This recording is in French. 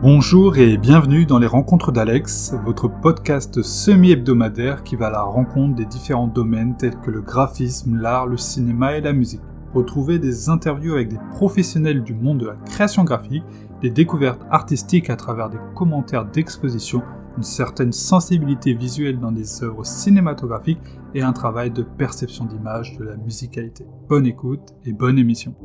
Bonjour et bienvenue dans les Rencontres d'Alex, votre podcast semi-hebdomadaire qui va à la rencontre des différents domaines tels que le graphisme, l'art, le cinéma et la musique. Retrouvez des interviews avec des professionnels du monde de la création graphique, des découvertes artistiques à travers des commentaires d'exposition, une certaine sensibilité visuelle dans des œuvres cinématographiques et un travail de perception d'image de la musicalité. Bonne écoute et bonne émission.